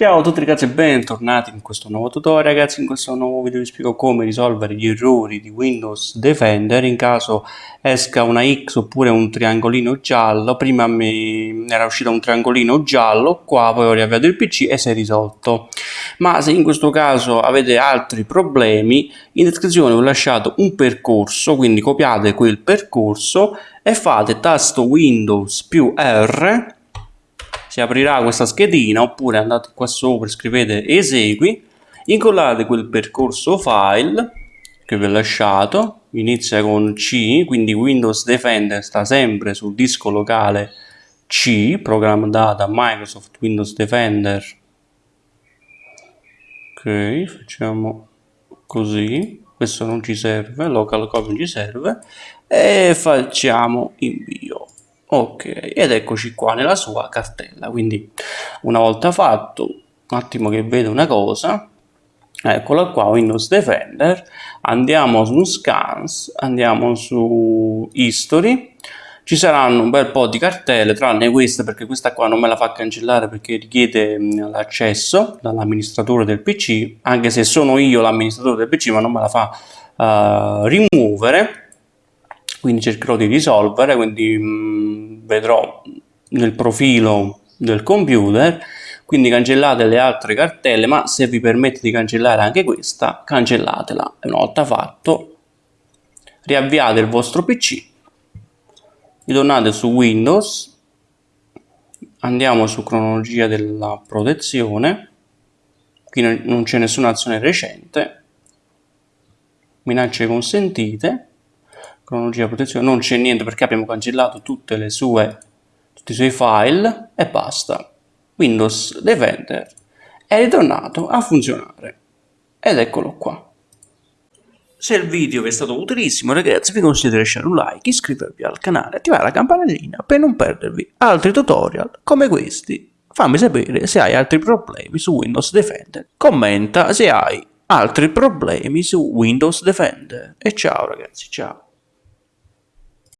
Ciao a tutti ragazzi e bentornati in questo nuovo tutorial ragazzi, in questo nuovo video vi spiego come risolvere gli errori di Windows Defender in caso esca una X oppure un triangolino giallo, prima mi era uscito un triangolino giallo, qua poi ho riavviato il PC e si è risolto. Ma se in questo caso avete altri problemi, in descrizione ho lasciato un percorso, quindi copiate quel percorso e fate tasto Windows più R si aprirà questa schedina oppure andate qua sopra scrivete esegui incollate quel percorso file che vi ho lasciato inizia con C quindi Windows Defender sta sempre sul disco locale C programma data Microsoft Windows Defender. Ok facciamo così questo non ci serve local copy non ci serve e facciamo invio ok ed eccoci qua nella sua cartella. Quindi una volta fatto un attimo che vedo una cosa. Eccola qua Windows Defender. Andiamo su scans andiamo su history. Ci saranno un bel po' di cartelle tranne questa perché questa qua non me la fa cancellare perché richiede l'accesso dall'amministratore del pc anche se sono io l'amministratore del pc ma non me la fa uh, rimuovere quindi cercherò di risolvere quindi mh, mm, vedrò nel profilo del computer. Quindi cancellate le altre cartelle ma se vi permette di cancellare anche questa cancellatela. Una volta fatto riavviate il vostro pc ritornate su windows andiamo su cronologia della protezione qui non c'è nessuna azione recente minacce consentite cronologia protezione non c'è niente perché abbiamo cancellato tutte le sue tutti i suoi file e basta Windows Defender è ritornato a funzionare ed eccolo qua se il video vi è stato utilissimo ragazzi vi consiglio di lasciare un like, iscrivervi al canale, attivare la campanellina per non perdervi altri tutorial come questi. Fammi sapere se hai altri problemi su Windows Defender. Commenta se hai altri problemi su Windows Defender. E ciao ragazzi, ciao.